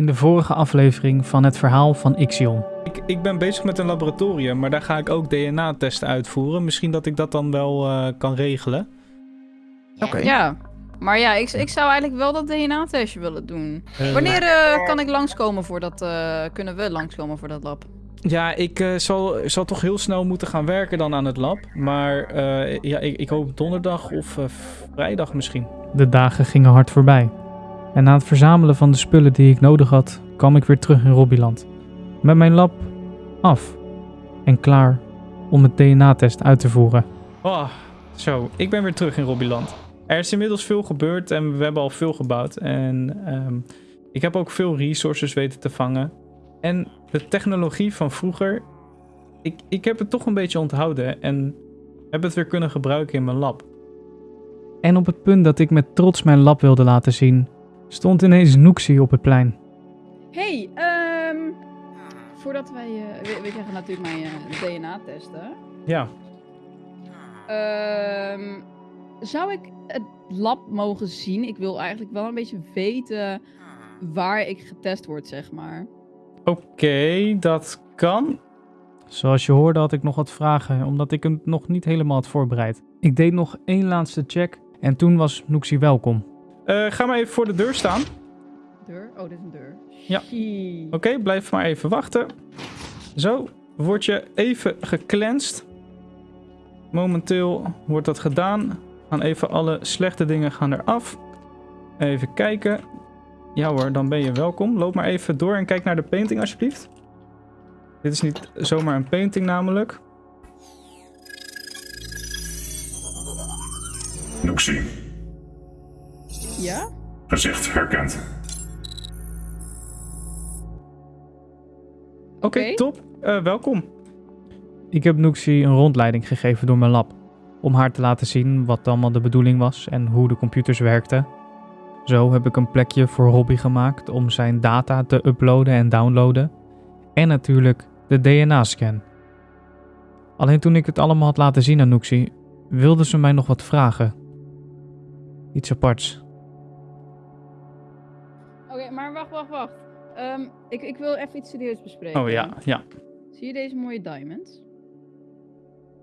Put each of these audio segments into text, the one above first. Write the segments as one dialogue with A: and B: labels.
A: In de vorige aflevering van het verhaal van Ixion.
B: Ik, ik ben bezig met een laboratorium, maar daar ga ik ook DNA-testen uitvoeren. Misschien dat ik dat dan wel eh, kan regelen.
C: Oké.
D: Ja, maar ja, ik, ik zou eigenlijk wel dat DNA-testje willen doen.
B: Eh,
D: Wanneer eh, kan ik langskomen voor dat, eh, kunnen we langskomen voor dat lab?
B: Ja, ik eh, zal, zal toch heel snel moeten gaan werken dan aan het lab. Maar eh, ja, ik, ik hoop donderdag of vrijdag misschien.
A: De dagen gingen hard voorbij. En na het verzamelen van de spullen die ik nodig had, kwam ik weer terug in Robbyland. Met mijn lab af en klaar om het DNA-test uit te voeren.
B: Oh, zo, ik ben weer terug in Robbyland. Er is inmiddels veel gebeurd en we hebben al veel gebouwd. En ehm, ik heb ook veel resources weten te vangen. En de technologie van vroeger, ik, ik heb het toch een beetje onthouden en heb het weer kunnen gebruiken in mijn lab.
A: En op het punt dat ik met trots mijn lab wilde laten zien, stond ineens Noexie op het plein.
D: Hey, ehm voordat wij, eh, we, we krijgen natuurlijk mijn eh, DNA-testen.
B: Ja,
D: Ehm zou ik het lab mogen zien? Ik wil eigenlijk wel een beetje weten waar ik getest word, zeg maar.
B: oké, dat kan.
A: Zoals je hoorde had ik nog wat vragen, omdat ik hem nog niet helemaal had voorbereid. Ik deed nog één laatste check en toen was Noexie welkom.
B: Eh, ga maar even voor de deur staan.
D: Deur? Oh, dit is een deur.
B: Ja. Oké, blijf maar even wachten. Zo, word je even gecleansed. Momenteel wordt dat gedaan. Gaan even alle slechte dingen gaan eraf. Even kijken. Ja hoor, dan ben je welkom. Loop maar even door en kijk naar de painting alsjeblieft. Dit is niet zomaar een painting namelijk.
E: Noxie,
D: Ja?
E: gezicht herkend.
B: Oké, top. Eh, welkom.
A: Ik heb Noexie een rondleiding gegeven door mijn lab, om haar te laten zien wat allemaal de bedoeling was en hoe de computers werkten. Zo heb ik een plekje voor Robbie gemaakt om zijn data te uploaden en downloaden. En natuurlijk de DNA-scan. Alleen toen ik het allemaal had laten zien aan Noexie, wilde ze mij nog wat vragen. Iets aparts.
D: Wacht, wacht. Ehm, ik, ik wil even iets serieus bespreken.
B: Oh ja, ja.
D: Zie je deze mooie diamonds?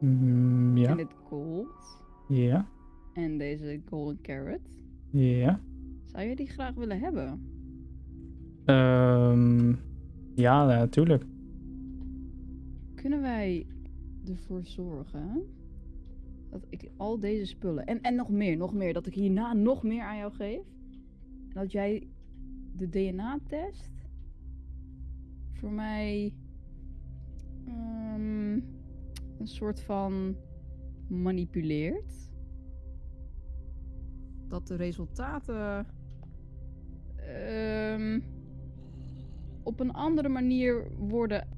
B: Mm, ja,
D: En dit gold.
B: ja,
D: En deze golden carrot.
B: ja.
D: Zou je die graag willen hebben?
B: Ehm, ja, natuurlijk.
D: Kunnen wij ervoor zorgen dat ik al deze spullen en, en nog meer, nog meer, dat ik hierna nog meer aan jou geef? En dat jij de DNA-test voor mij ehm, een soort van manipuleert? Dat de resultaten ehm, op een andere manier worden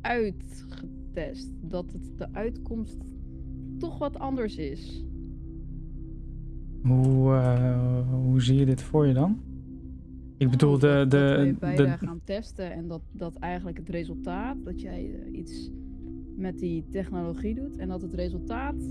D: uitgetest. Dat het de uitkomst toch wat anders is.
B: Hoe, eh, hoe zie je dit voor je dan? Ik bedoel, de...
D: dat, dat wij
B: de,
D: beide
B: de
D: gaan testen en dat, dat eigenlijk het resultaat, dat jij eh, iets met die technologie doet en dat het resultaat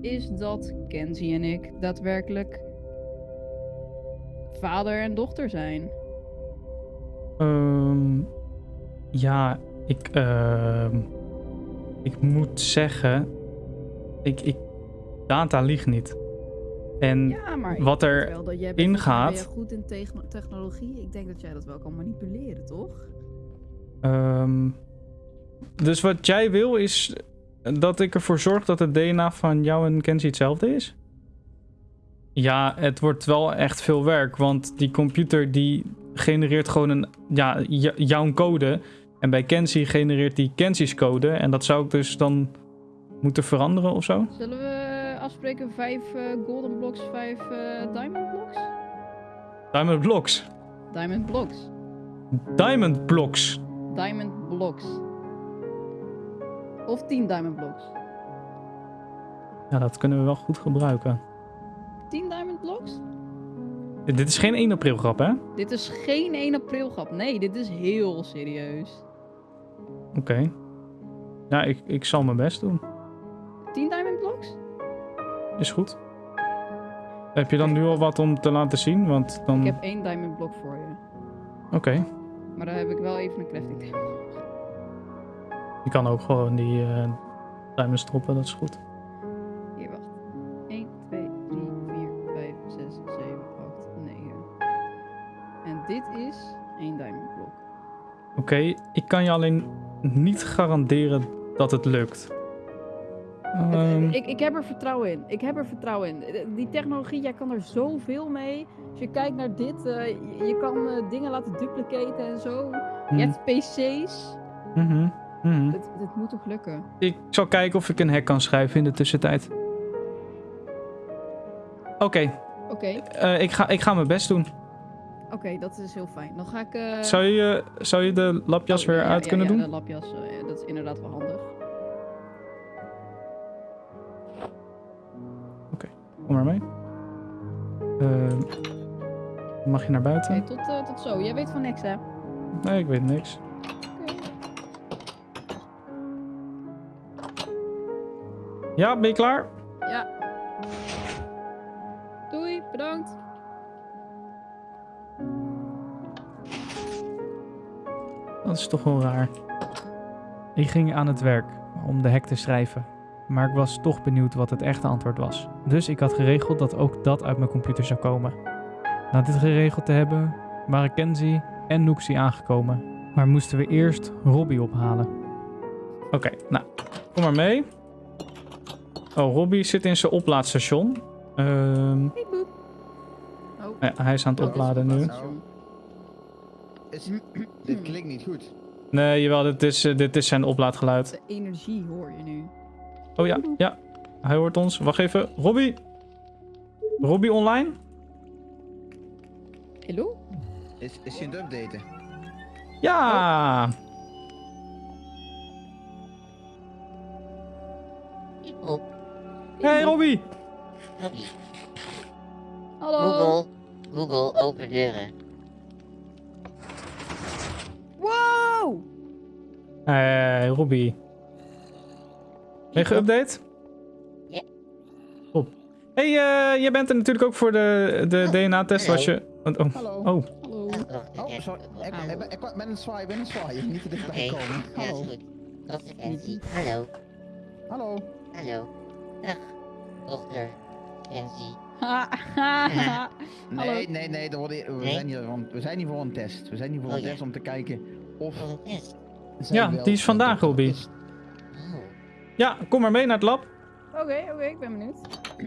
D: is dat Kenzie en ik daadwerkelijk vader en dochter zijn.
B: ehm, ja, ik... ehm, ik moet zeggen... Ik, ik, data liegt niet. En
D: Ja, maar ik
B: wat er
D: wel dat jij bent, volgens mij
B: ingaat-
D: ben jij goed in techno- technologie. Ik denk dat jij dat wel kan manipuleren, toch?
B: Ehm, dus wat jij wil is dat ik ervoor zorg dat het DNA van jou en Kenzie hetzelfde is? Ja, het wordt wel echt veel werk, want die computer die genereert gewoon een, ja, jouw code. En bij Kenzie genereert die Kenzie's code. En dat zou ik dus dan moeten veranderen of zo?
D: Zullen we afspreken vijf eh, golden blocks, vijf eh, diamond blocks?
B: Diamond blocks.
D: Diamond blocks.
B: Diamond blocks.
D: Diamond blocks. Of 10 diamond blocks.
B: Ja, dat kunnen we wel goed gebruiken.
D: 10 diamond blocks?
B: Dit is geen 1 april grap, hè?
D: Dit is geen 1 april grap. Nee, dit is heel serieus.
B: Oké. Ja, ik, ik zal mijn best doen.
D: 10 diamond blocks?
B: Is goed. Heb je dan nu al wat om te laten zien? Want dan...
D: Ik heb één diamond block voor je.
B: Oké.
D: Maar daar heb ik wel even een crafting table.
B: Je kan ook gewoon die eh diamonds droppen, dat is goed.
D: Hier, wacht. 1, 2, 3, 4, 5, 6, 7, 8, 9. En dit is één diamond blok.
B: Oké, ik kan je alleen niet garanderen dat het lukt.
D: Het-
B: Ehm,
D: ik, ik heb er vertrouwen in. Ik heb er vertrouwen in. Eh, Die technologie, jij kan er zoveel mee. Als je kijkt naar dit, eh, je, kan eh, dingen laten duplicaten en zo.
B: hm,
D: Je hebt PC's. Het, het moet toch lukken?
B: Ik zal kijken of ik een hack kan schrijven in de tussentijd. Oké,
D: Oké,
B: eh, ik, ga, ik ga mijn best doen.
D: oké, dat is heel fijn. Dan ga ik... eh,
B: Zou je, zou je de lapjas
D: oh,
B: weer
D: ja,
B: uit
D: ja,
B: kunnen
D: ja,
B: doen?
D: de lapjas, eh, dat is inderdaad wel handig.
B: Kom maar mee. Ehm, mag je naar buiten?
D: tot, eh, tot zo. Jij weet van niks, hè?
B: Nee, ik weet niks. Ja, ben je klaar?
D: Ja. Doei, bedankt.
B: Dat is toch wel raar.
A: Ik ging aan het werk om de hack te schrijven, maar ik was toch benieuwd wat het echte antwoord was. Dus ik had geregeld dat ook dat uit mijn computer zou komen. Na dit geregeld te hebben, waren Kenzie en Noxie aangekomen, maar moesten we eerst Robbie ophalen.
B: Oké, nou, kom maar mee. Oh, Robbie zit in zijn oplaadstation. Ehm,
D: Hey, boep. Oh,
B: ja, hij is aan het
D: oh,
B: opladen nu.
C: Is, dit klinkt niet goed.
B: Nee, jawel, dit is, eh, dit is zijn oplaadgeluid.
D: De energie hoor je nu.
B: Oh ja, ja. Hij hoort ons. Wacht even. Robbie. Robbie online?
D: Hallo?
C: Is, is hij aan het updaten?
B: Ja.
F: Op
B: Hey Robbie.
D: Hallo?
F: Google, Google open deuren.
D: Wow!
B: Hey Robbie. Ben je geüpdate?
F: Ja.
B: Top. Hey, eh, jij bent er natuurlijk ook voor de, de DNA-test was je... Oh, oh.
C: Hallo.
B: oh.
D: Hallo.
F: Oh, ik
C: Oh, sorry. Ik, ik, ben- ik ben een zwaai, ik ben een zwaai. Niet te dichtbij komen.
F: ja,
C: Hallo.
F: hallo,
C: Hallo.
F: hallo. Dag, dochter.
C: Nee, nee, nee. er worden- we,
F: Nee?
C: zijn hier, want we zijn hier voor een test. We zijn hier voor
F: Oh,
C: een
F: ja.
C: test om te kijken of...
B: Ja, die is vandaag.
F: Oh,
B: Ja, kom maar mee naar het lab.
D: Oké, oké, ik ben benieuwd.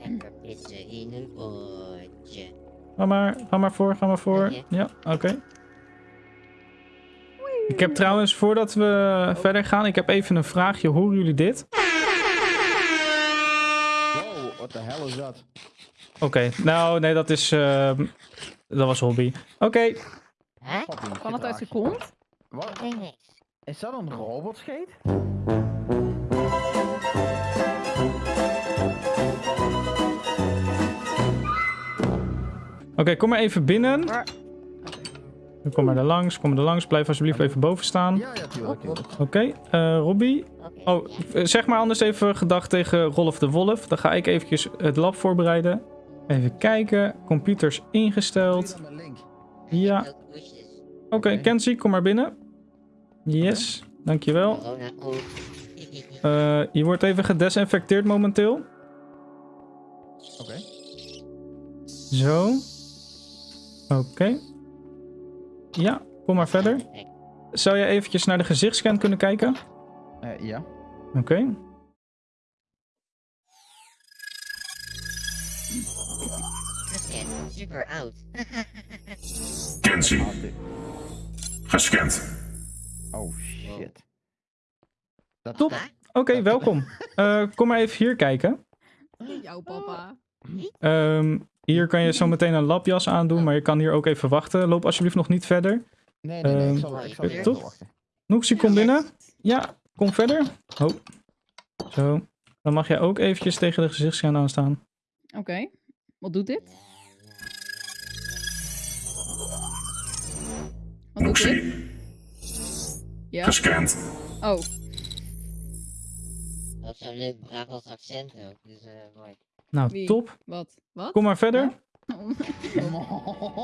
F: lekker pissen in een potje.
B: Ga maar, ga maar voor, ga maar voor. Ja, oké. Ik heb trouwens, voordat we verder gaan, ik heb even een vraagje. Horen jullie dit?
C: Wow, wat de hel is dat?
B: Oké, nou nee, dat is... ehm, dat was hobby. Oké,
F: Hè?
D: Kan het uit
C: je.
D: kont?
C: Wat? Is dat een robotscheet?
B: Oké, kom maar even binnen. Kom maar er langs, kom maar er langs. Blijf alsjeblieft even boven staan.
C: Ja, ja, tuurlijk. tuurlijk.
B: Oké, eh, Robbie.
F: Oké.
B: Oh, eh, zeg maar anders even gedag tegen Rolf de Wolf. Dan ga ik eventjes het lab voorbereiden. Even kijken. Computers ingesteld. Ja. Oké,
C: Oké.
B: Kenzie, kom maar binnen. Yes, dankjewel. Eh je wordt even gedesinfecteerd momenteel.
C: Oké.
B: Zo. Oké. Ja, kom maar verder. Zou jij eventjes naar de gezichtsscan kunnen kijken?
C: Eh, ja.
B: Oké.
F: gescand. Super oud.
E: Kenzie, gescand.
C: Oh shit. Dat,
B: Top. Oké, welkom. Eh, kom maar even hier kijken.
D: Jouw papa.
B: Ehm, hier kan je zo meteen een labjas aandoen, maar je kan hier ook even wachten. Loop alsjeblieft nog niet verder.
C: Nee, nee, nee. Ik zal, ik zal
F: eh,
B: top.
C: wachten.
B: Noeksie, kom binnen. Ja, kom verder. Oh. Zo. Dan mag jij ook eventjes tegen de gezichtsscan aanstaan.
D: Oké. Wat doet dit? Wat doet dit?
E: Noxie,
D: Ja.
E: gescand.
D: Oh,
F: Dat is zo'n leuk Brabants accent ook. Dus eh mooi.
B: Nou,
D: Wie?
B: top.
D: wat? Wat?
B: Kom maar verder.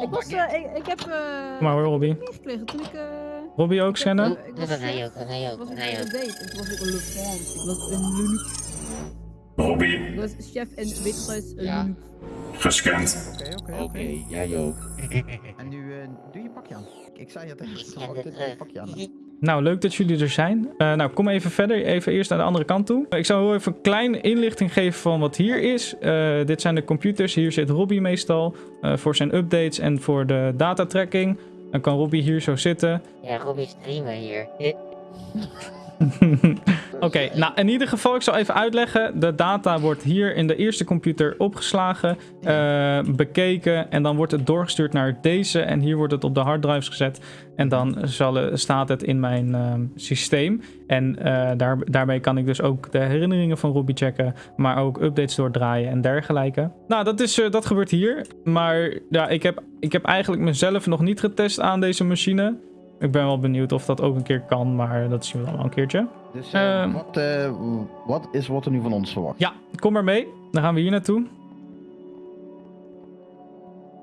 D: ik, was, eh, ik, ik heb eh
B: Kom maar hoor, Robbie.
D: meegekregen toen ik... eh
B: Robbie ook
D: ik heb,
B: scannen?
D: ik
F: Ja,
D: was,
F: dat
D: eh,
F: ook, dat
D: ik
F: ook,
D: was
F: dat
D: een
F: ga je ook.
D: date. En toen was ik een Le France. Ik was een Lunuc.
E: Robbie,
D: Ik was chef en een
F: Ja.
D: Lunuc.
E: gescand.
C: Oké, oké, oké.
F: Oké, jij ook.
C: En nu, eh, doe je pakje aan. Ik zei het tegen
F: Ik
C: je, doe je pakje aan.
B: Nou, leuk dat jullie er zijn. Eh, nou, kom even verder. Even eerst naar de andere kant toe. Ik zal heel even een kleine inlichting geven van wat hier is. Eh, dit zijn de computers. Hier zit Robbie meestal eh, voor zijn updates en voor de datatracking. Dan kan Robbie hier zo zitten.
F: Ja, Robbie streamer hier.
B: Oké, nou in ieder geval, ik zal even uitleggen. De data wordt hier in de eerste computer opgeslagen, eh, bekeken en dan wordt het doorgestuurd naar deze. En hier wordt het op de harddrives gezet en dan zal, eh, staat het in mijn ehm, systeem. En eh, daar, daarmee kan ik dus ook de herinneringen van Robbie checken, maar ook updates doordraaien en dergelijke. Nou, dat, is, eh, dat gebeurt hier. Maar ja, ik heb, ik heb eigenlijk mezelf nog niet getest aan deze machine. Ik ben wel benieuwd of dat ook een keer kan, maar dat zien we dan wel een keertje.
C: Dus eh,
B: Ehm.
C: wat, eh, wat is wat er nu van ons verwacht?
B: Ja, kom maar mee. Dan gaan we hier naartoe.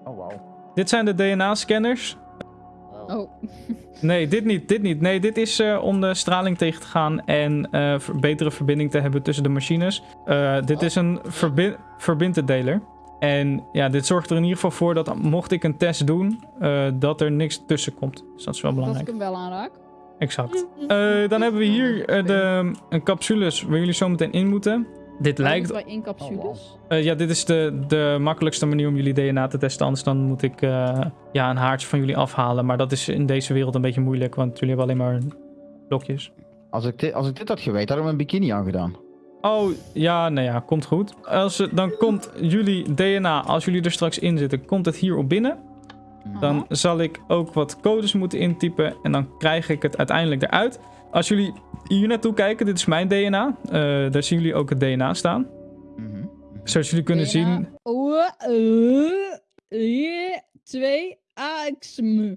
C: Oh, wauw.
B: Dit zijn de DNA-scanners.
F: Wow.
D: Oh,
B: Nee, dit niet, dit niet. Nee, dit is eh, om de straling tegen te gaan en eh, betere verbinding te hebben tussen de machines. Eh, dit is een verbi verbindendeler. En ja, dit zorgt er in ieder geval voor dat mocht ik een test doen, eh, dat er niks tussen komt. Dus dat is wel
D: dat ik
B: belangrijk.
D: hem wel aanraak.
B: Exact. Eh, dan hebben we hier eh, de een capsules waar jullie zo meteen in moeten. Dit lijkt
D: bij in capsules.
B: Eh, ja, dit is de, de makkelijkste manier om jullie DNA te testen. Anders dan moet ik eh, ja, een haartje van jullie afhalen. Maar dat is in deze wereld een beetje moeilijk, want jullie hebben alleen maar blokjes.
C: Als ik, dit, als ik dit had geweten, had ik mijn bikini aangedaan.
B: Oh, ja, nou ja, komt goed. Als, dan komt jullie DNA, als jullie er straks in zitten, komt het hier op binnen. Dan zal ik ook wat codes moeten intypen en dan krijg ik het uiteindelijk eruit. Als jullie hier naartoe kijken, dit is mijn DNA. Eh, daar zien jullie ook het DNA staan.
C: Mhm.
B: Zoals jullie kunnen
D: DNA.
B: zien,
D: Oh, eh, hier, twee, AXM.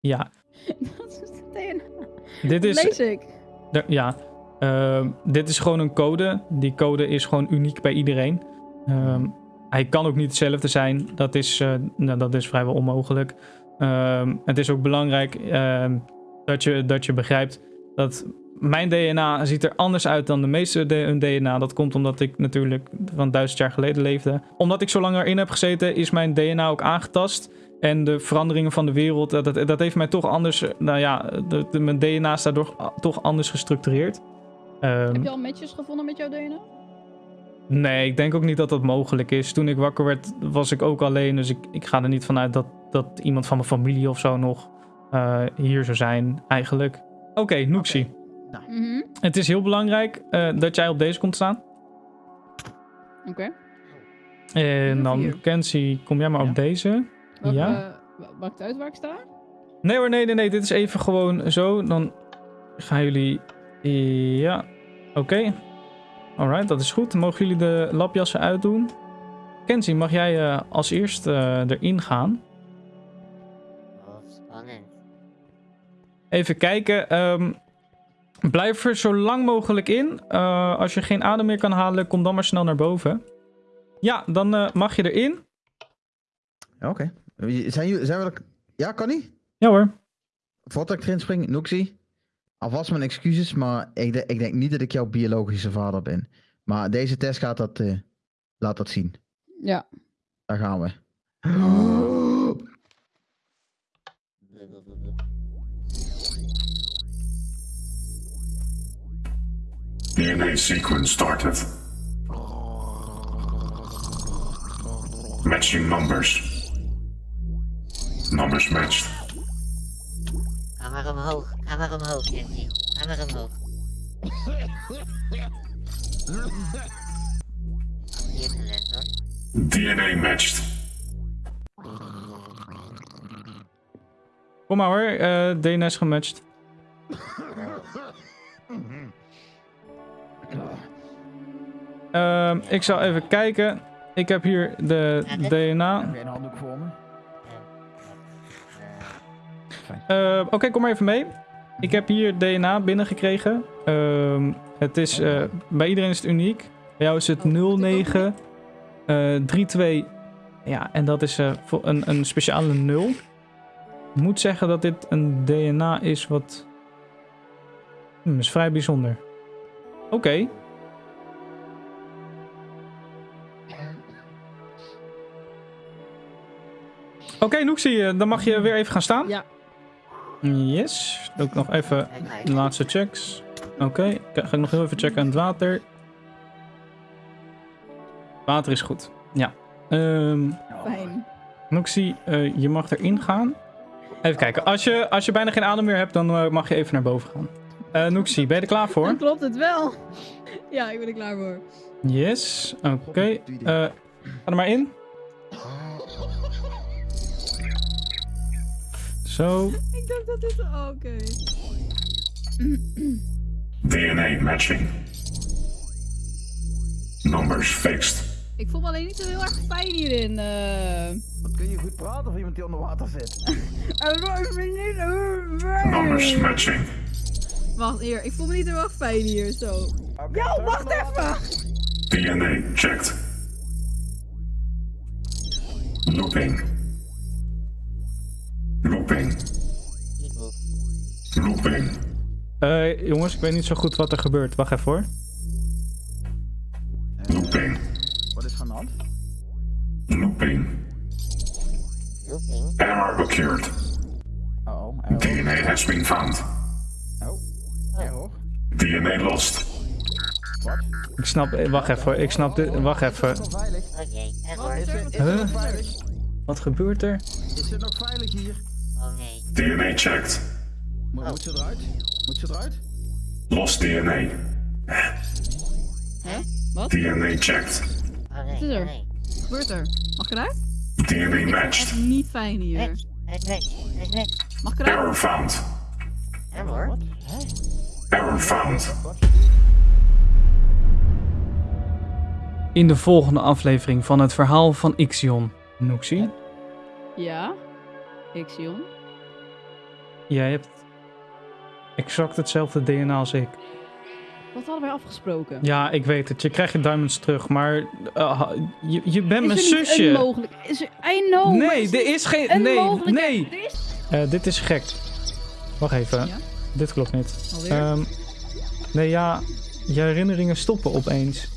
B: ja,
D: Dat is het DNA.
B: dit
D: Dat
B: is...
D: lees ik.
B: Ja, ehm, dit is gewoon een code. Die code is gewoon uniek bij iedereen. Ehm, hij kan ook niet hetzelfde zijn. Dat is, eh, nou, dat is vrijwel onmogelijk. Ehm, het is ook belangrijk dat, je, dat je begrijpt dat mijn DNA ziet er anders uit dan de meeste DNA. Dat komt omdat ik natuurlijk van duizend jaar geleden leefde. Omdat ik zo lang erin heb gezeten, is mijn DNA ook aangetast. En de veranderingen van de wereld, dat, dat, dat heeft mij toch anders... eh, Nou ja, de, mijn DNA is daardoor toch anders gestructureerd. Ehm,
D: Heb je al matches gevonden met jouw DNA?
B: Nee, ik denk ook niet dat dat mogelijk is. Toen ik wakker werd, was ik ook alleen. Dus ik, ik ga er niet vanuit dat, dat iemand van mijn familie of zo nog eh, hier zou zijn, eigenlijk. Oké, Noexie.
D: Mhm.
B: Het is heel belangrijk eh, dat jij op deze komt staan.
D: Oké.
B: En dan. Kenzie, kom jij maar
C: Ja.
B: op deze.
D: Welke,
B: Ja.
D: eh, Maakt het uit waar ik sta?
B: Nee hoor, nee, nee, nee. Dit is even gewoon zo. Dan gaan jullie... Ja, oké. Alright, dat is goed. Mogen jullie de labjassen uitdoen. Kenzie, mag jij eh, als eerst eh, erin gaan?
F: Oh, spannend.
B: Even kijken. ehm, blijf er zo lang mogelijk in. Eh, als je geen adem meer kan halen, kom dan maar snel naar boven. Ja, dan eh, mag je erin.
C: Ja, Oké. Zijn jullie, zijn we er... Ja, kan niet?
B: Ja hoor.
C: Voordat ik erin spring, Noxie. Alvast mijn excuses, maar ik, de- ik denk niet dat ik jouw biologische vader ben. Maar deze test gaat dat, eh, laat dat zien.
D: Ja.
C: Daar gaan we.
E: DNA sequence started. Matching numbers. Numbers matched.
F: Ga maar omhoog, ga maar omhoog. Ga maar omhoog. Hier talent hoor.
E: DNA matched.
B: Kom maar hoor. eh DNS gematcht. Ehm, ik zal even kijken. Ik heb hier de DNA.
C: Heb een handdoek voor me?
B: Eh, Oké, kom maar even mee. Ik heb hier DNA binnengekregen. Ehm, het is, eh, bij iedereen is het uniek. Bij jou is het 09 eh 32 Ja, en dat is eh, voor een, een speciale nul. Ik moet zeggen dat dit een DNA is wat... Hmm, is vrij bijzonder. Oké. Oké, eh, dan mag je weer even gaan staan.
D: Ja.
B: Yes. Doe ik nog even de laatste checks. Oké, ga ik nog heel even checken aan het water. Water is goed. Ja. Ehm
D: Fijn.
B: Noxie, eh, je mag erin gaan. Even kijken. Als je, als je bijna geen adem meer hebt, dan eh, mag je even naar boven gaan. Eh Noxie, ben je er klaar voor?
D: Dan klopt het wel. Ja, ik ben er klaar voor.
B: Yes. Oké. Eh, ga er maar in. Zo.
D: Ik dacht dat dit... oh, Oké.
E: DNA matching. Numbers fixed.
D: Ik voel me alleen niet zo heel erg fijn hierin. eh.
C: Wat kun je goed praten voor iemand die onder water zit?
D: Ik ben niet heel fijn.
E: Numbers matching.
D: Wacht, hier. Ik voel me niet heel erg fijn hier, zo. Yo, wacht even!
E: DNA checked. Looping. Looping. Looping.
B: Eh, jongens, ik weet niet zo goed wat er gebeurt. Wacht even hoor.
E: Looping.
C: Wat is er aan de hand?
E: Looping.
F: Looking.
E: Error occurred.
C: Oh, error.
E: DNA has been found.
C: Oh, error.
E: DNA lost.
C: Wat?
B: Ik snap... eh, Wacht even hoor. Ik snap dit... Wacht even.
C: Is het nog veilig?
F: Oké,
B: Huh? Wat gebeurt er?
C: Is het nog veilig hier?
F: Oh nee.
E: DNA checked.
C: Moet, moet ze eruit? Moet ze eruit?
E: Lost DNA.
D: Hè? Wat?
E: DNA checked.
F: Oh nee.
D: Wat is er?
F: Oh nee.
D: Wat gebeurt er? Mag ik eruit?
E: DNA matched.
D: niet fijn hier.
F: Match. Het. Het.
D: Mag ik eruit?
E: Error found.
F: Error.
E: Error found.
A: In de volgende aflevering van het verhaal van Ixion.
B: Noxie,
D: Ja. Ixion.
B: jij hebt exact hetzelfde DNA als ik.
D: Wat hadden wij afgesproken?
B: Ja, ik weet het. Je krijgt je diamonds terug, maar uh, je, je bent mijn
D: is
B: zusje.
D: een mogelijk... Is er... I know,
B: nee,
D: is
B: er is geen...
D: een
B: Nee, nee.
D: Is...
B: Eh, dit is gek. Wacht even.
D: Ja?
B: Dit klopt niet. Ehm, nee, ja. Je herinneringen stoppen opeens.